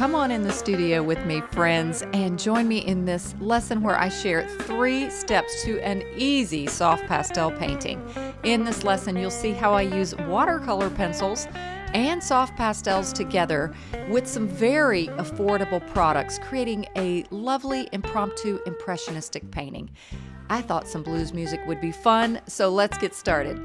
Come on in the studio with me, friends, and join me in this lesson where I share three steps to an easy soft pastel painting. In this lesson, you'll see how I use watercolor pencils and soft pastels together with some very affordable products, creating a lovely impromptu impressionistic painting. I thought some blues music would be fun, so let's get started.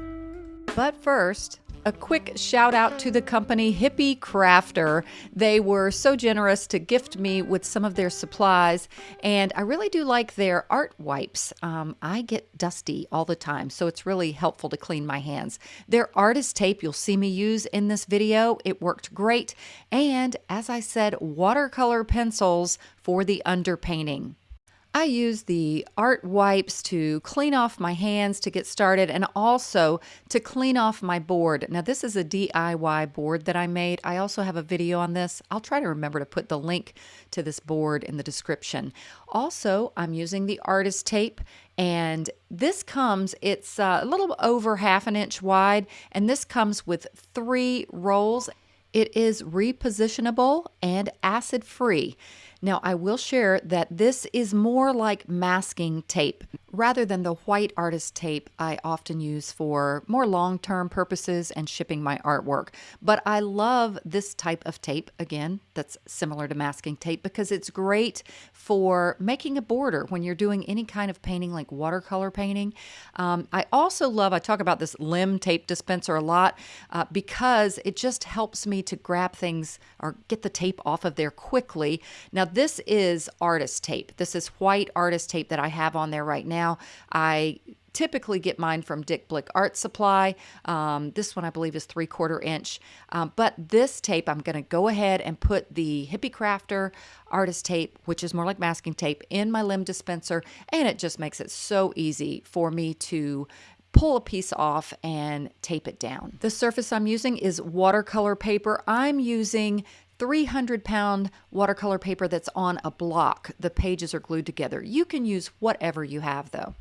But first, a quick shout out to the company Hippie Crafter. They were so generous to gift me with some of their supplies, and I really do like their art wipes. Um, I get dusty all the time, so it's really helpful to clean my hands. Their artist tape you'll see me use in this video, it worked great. And as I said, watercolor pencils for the underpainting. I use the art wipes to clean off my hands to get started and also to clean off my board. Now this is a DIY board that I made. I also have a video on this. I'll try to remember to put the link to this board in the description. Also, I'm using the artist tape and this comes, it's uh, a little over half an inch wide and this comes with three rolls. It is repositionable and acid free. Now, I will share that this is more like masking tape rather than the white artist tape I often use for more long term purposes and shipping my artwork. But I love this type of tape, again, that's similar to masking tape because it's great for making a border when you're doing any kind of painting like watercolor painting. Um, I also love, I talk about this lim tape dispenser a lot uh, because it just helps me to grab things or get the tape off of there quickly. Now, this is artist tape. This is white artist tape that I have on there right now. I typically get mine from Dick Blick Art Supply. Um, this one I believe is three quarter inch. Um, but this tape, I'm going to go ahead and put the Hippie Crafter artist tape, which is more like masking tape, in my limb dispenser. And it just makes it so easy for me to pull a piece off and tape it down. The surface I'm using is watercolor paper. I'm using 300 pound watercolor paper that's on a block. The pages are glued together. You can use whatever you have though.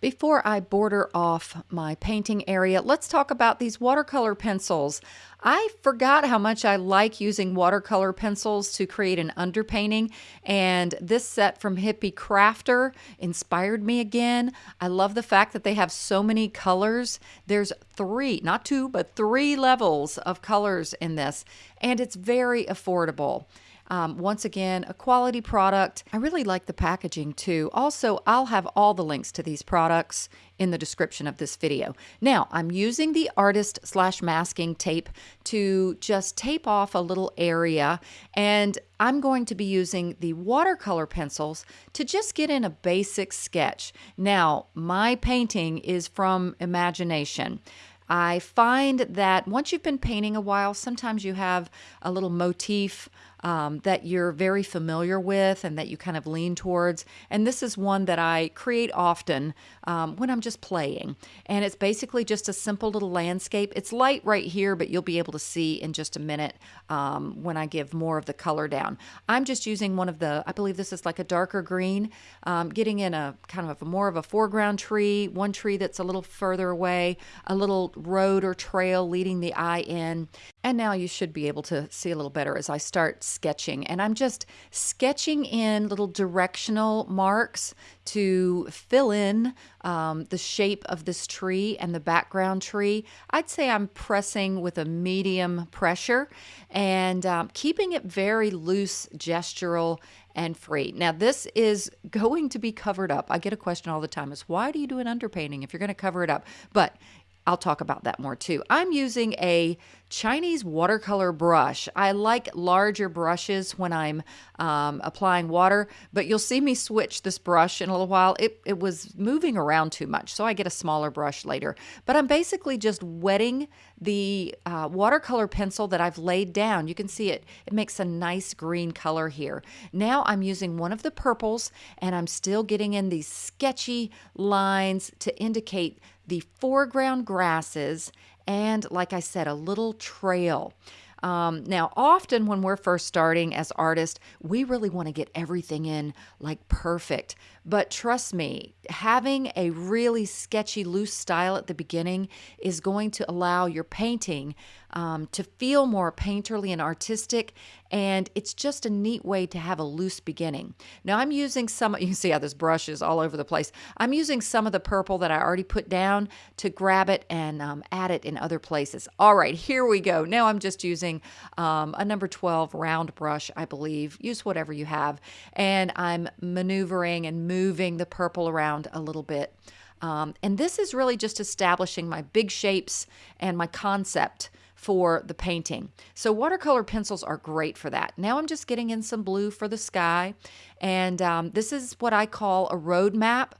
Before I border off my painting area, let's talk about these watercolor pencils. I forgot how much I like using watercolor pencils to create an underpainting, and this set from Hippie Crafter inspired me again. I love the fact that they have so many colors. There's three, not two, but three levels of colors in this, and it's very affordable. Um, once again, a quality product. I really like the packaging too. Also, I'll have all the links to these products in the description of this video. Now, I'm using the artist slash masking tape to just tape off a little area and I'm going to be using the watercolor pencils to just get in a basic sketch. Now, my painting is from imagination. I find that once you've been painting a while, sometimes you have a little motif um, that you're very familiar with and that you kind of lean towards. And this is one that I create often um, when I'm just playing. And it's basically just a simple little landscape. It's light right here, but you'll be able to see in just a minute um, when I give more of the color down. I'm just using one of the, I believe this is like a darker green, um, getting in a kind of a more of a foreground tree, one tree that's a little further away, a little road or trail leading the eye in. And now you should be able to see a little better as I start sketching. And I'm just sketching in little directional marks to fill in um, the shape of this tree and the background tree. I'd say I'm pressing with a medium pressure and um, keeping it very loose, gestural, and free. Now, this is going to be covered up. I get a question all the time is why do you do an underpainting if you're going to cover it up? But I'll talk about that more too. I'm using a Chinese watercolor brush. I like larger brushes when I'm um, applying water, but you'll see me switch this brush in a little while. It, it was moving around too much, so I get a smaller brush later. But I'm basically just wetting the uh, watercolor pencil that I've laid down. You can see it, it makes a nice green color here. Now I'm using one of the purples and I'm still getting in these sketchy lines to indicate the foreground grasses, and like I said, a little trail. Um, now, often when we're first starting as artists, we really want to get everything in like perfect. But trust me, having a really sketchy, loose style at the beginning is going to allow your painting um, to feel more painterly and artistic. And it's just a neat way to have a loose beginning. Now I'm using some, you can see how this brush is all over the place. I'm using some of the purple that I already put down to grab it and um, add it in other places. All right, here we go. Now I'm just using um, a number 12 round brush, I believe. Use whatever you have. And I'm maneuvering and moving the purple around a little bit. Um, and this is really just establishing my big shapes and my concept for the painting. So watercolor pencils are great for that. Now I'm just getting in some blue for the sky. And um, this is what I call a roadmap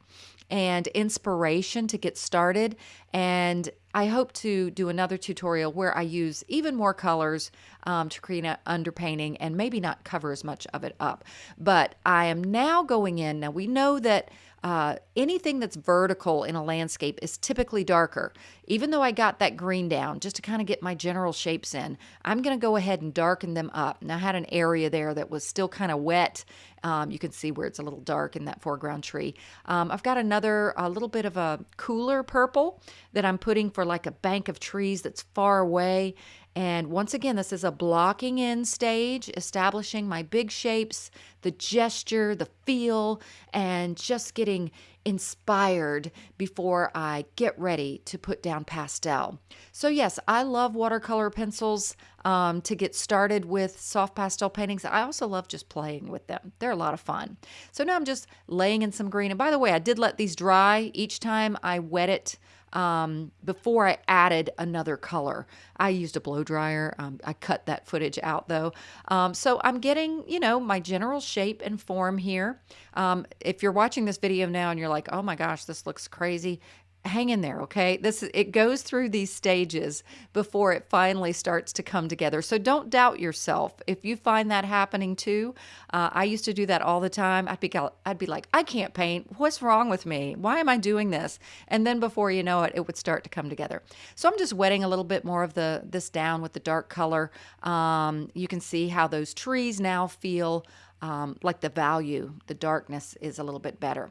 and inspiration to get started. And I hope to do another tutorial where I use even more colors um, to create an underpainting and maybe not cover as much of it up. But I am now going in. Now we know that uh, anything that's vertical in a landscape is typically darker. Even though I got that green down just to kind of get my general shapes in, I'm going to go ahead and darken them up. Now I had an area there that was still kind of wet. Um, you can see where it's a little dark in that foreground tree. Um, I've got another, a little bit of a cooler purple that I'm putting for like a bank of trees that's far away. And once again, this is a blocking in stage, establishing my big shapes, the gesture, the feel, and just getting inspired before I get ready to put down pastel. So yes, I love watercolor pencils um, to get started with soft pastel paintings. I also love just playing with them. They're a lot of fun. So now I'm just laying in some green. And by the way, I did let these dry each time I wet it um, before I added another color. I used a blow dryer. Um, I cut that footage out though. Um, so I'm getting, you know, my general shape and form here. Um, if you're watching this video now and you're like, oh my gosh, this looks crazy, hang in there okay? This it goes through these stages before it finally starts to come together. So don't doubt yourself. If you find that happening too uh, i used to do that all the time. I'd be i'd be like i can't paint. What's wrong with me? Why am i doing this? And then before you know it it would start to come together. So i'm just wetting a little bit more of the this down with the dark color. Um, you can see how those trees now feel um, like the value the darkness is a little bit better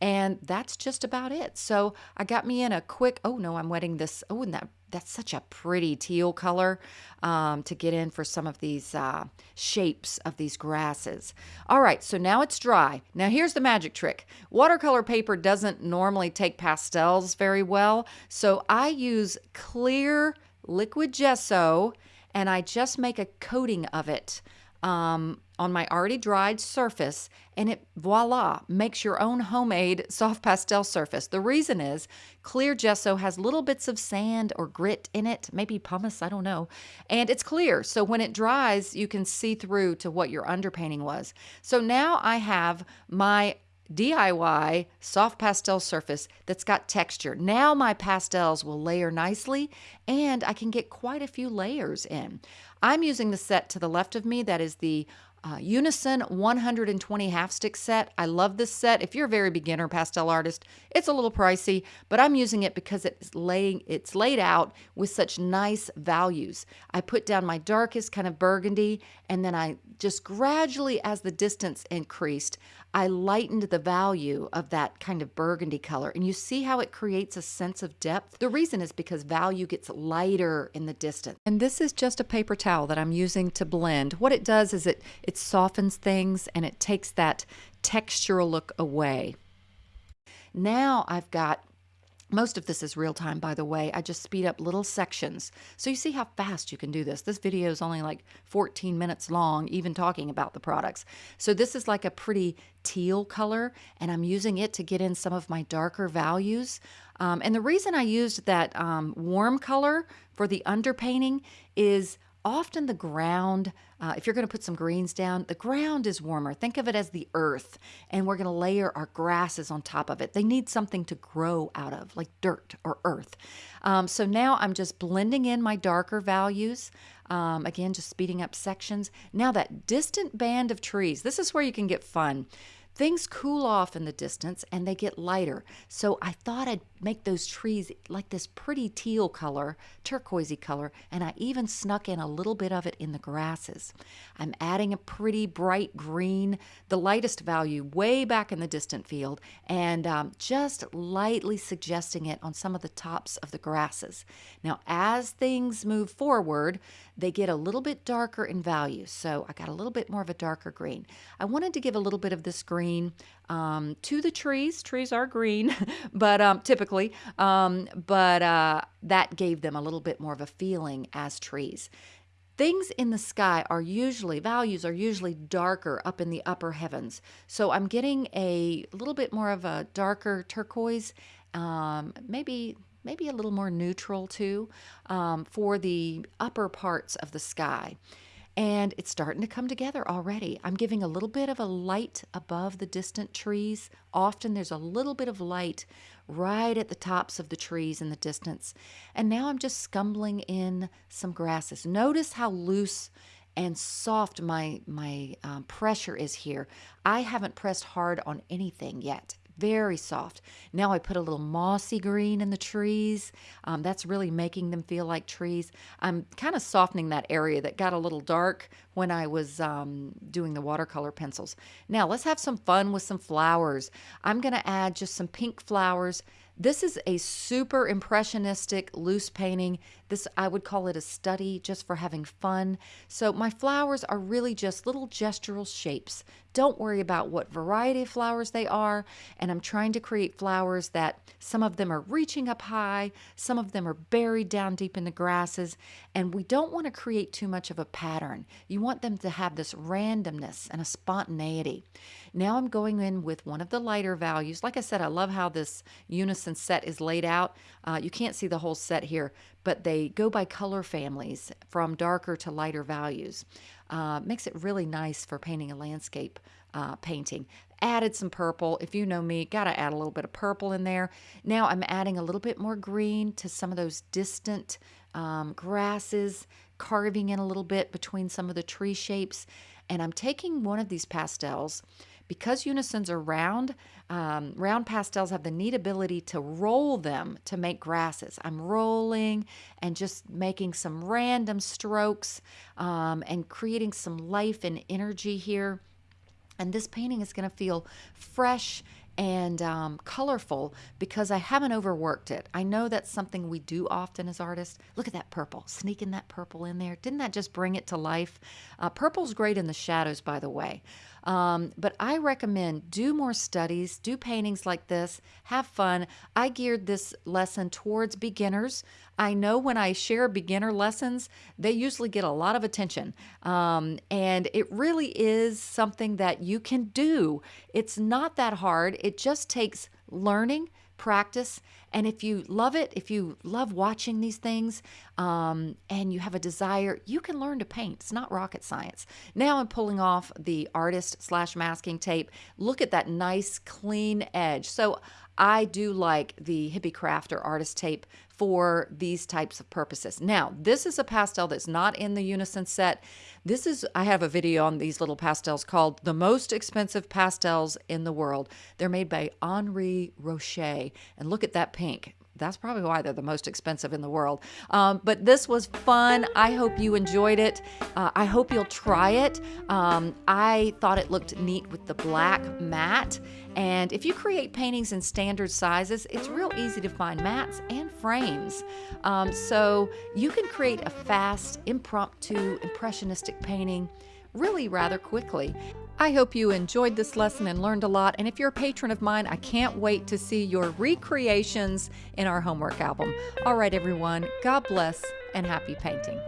and that's just about it. So I got me in a quick, oh no, I'm wetting this. Oh, and that, that's such a pretty teal color um, to get in for some of these uh, shapes of these grasses. All right, so now it's dry. Now here's the magic trick. Watercolor paper doesn't normally take pastels very well. So I use clear liquid gesso and I just make a coating of it um, on my already dried surface and it voila makes your own homemade soft pastel surface. The reason is clear gesso has little bits of sand or grit in it, maybe pumice, I don't know, and it's clear. So when it dries, you can see through to what your underpainting was. So now I have my DIY soft pastel surface that's got texture. Now my pastels will layer nicely and I can get quite a few layers in. I'm using the set to the left of me that is the uh, Unison 120 half stick set. I love this set. If you're a very beginner pastel artist, it's a little pricey, but I'm using it because it's laying it's laid out with such nice values. I put down my darkest kind of burgundy and then I just gradually as the distance increased, I lightened the value of that kind of burgundy color. And you see how it creates a sense of depth? The reason is because value gets lighter in the distance. And this is just a paper towel that I'm using to blend. What it does is it, it softens things and it takes that textural look away. Now I've got most of this is real time, by the way. I just speed up little sections. So you see how fast you can do this. This video is only like 14 minutes long, even talking about the products. So this is like a pretty teal color, and I'm using it to get in some of my darker values. Um, and the reason I used that um, warm color for the underpainting is often the ground, uh, if you're going to put some greens down, the ground is warmer. Think of it as the earth, and we're going to layer our grasses on top of it. They need something to grow out of, like dirt or earth. Um, so now I'm just blending in my darker values. Um, again, just speeding up sections. Now that distant band of trees, this is where you can get fun. Things cool off in the distance and they get lighter. So I thought I'd make those trees like this pretty teal color, turquoisey color, and I even snuck in a little bit of it in the grasses. I'm adding a pretty bright green, the lightest value way back in the distant field, and um, just lightly suggesting it on some of the tops of the grasses. Now, as things move forward, they get a little bit darker in value. So I got a little bit more of a darker green. I wanted to give a little bit of this green um, to the trees. Trees are green, but um, typically, um, but uh, that gave them a little bit more of a feeling as trees. Things in the sky are usually, values are usually darker up in the upper heavens. So I'm getting a little bit more of a darker turquoise, um, maybe maybe a little more neutral too, um, for the upper parts of the sky. And it's starting to come together already. I'm giving a little bit of a light above the distant trees. Often there's a little bit of light right at the tops of the trees in the distance. And now I'm just scumbling in some grasses. Notice how loose and soft my my um, pressure is here. I haven't pressed hard on anything yet very soft. Now I put a little mossy green in the trees. Um, that's really making them feel like trees. I'm kind of softening that area that got a little dark when I was um, doing the watercolor pencils. Now let's have some fun with some flowers. I'm going to add just some pink flowers this is a super impressionistic loose painting. This I would call it a study just for having fun. So my flowers are really just little gestural shapes. Don't worry about what variety of flowers they are. And I'm trying to create flowers that some of them are reaching up high, some of them are buried down deep in the grasses. And we don't want to create too much of a pattern. You want them to have this randomness and a spontaneity. Now I'm going in with one of the lighter values. Like I said, I love how this unison set is laid out. Uh, you can't see the whole set here, but they go by color families from darker to lighter values. Uh, makes it really nice for painting a landscape uh, painting. Added some purple. If you know me, got to add a little bit of purple in there. Now I'm adding a little bit more green to some of those distant um, grasses, carving in a little bit between some of the tree shapes. And I'm taking one of these pastels because unisons are round, um, round pastels have the neat ability to roll them to make grasses. I'm rolling and just making some random strokes um, and creating some life and energy here. And this painting is going to feel fresh and um, colorful because I haven't overworked it. I know that's something we do often as artists. Look at that purple, sneaking that purple in there. Didn't that just bring it to life? Uh, purple's great in the shadows, by the way. Um, but I recommend do more studies, do paintings like this, have fun. I geared this lesson towards beginners. I know when I share beginner lessons, they usually get a lot of attention. Um, and it really is something that you can do. It's not that hard, it just takes learning practice. And if you love it, if you love watching these things um, and you have a desire, you can learn to paint. It's not rocket science. Now I'm pulling off the artist slash masking tape. Look at that nice clean edge. So I do like the Hippie Crafter artist tape for these types of purposes. Now, this is a pastel that's not in the Unison set. This is, I have a video on these little pastels called The Most Expensive Pastels in the World. They're made by Henri Roché. And look at that pink that's probably why they're the most expensive in the world. Um, but this was fun. I hope you enjoyed it. Uh, I hope you'll try it. Um, I thought it looked neat with the black mat. And if you create paintings in standard sizes, it's real easy to find mats and frames. Um, so you can create a fast, impromptu, impressionistic painting really rather quickly. I hope you enjoyed this lesson and learned a lot. And if you're a patron of mine, I can't wait to see your recreations in our homework album. All right, everyone, God bless and happy painting.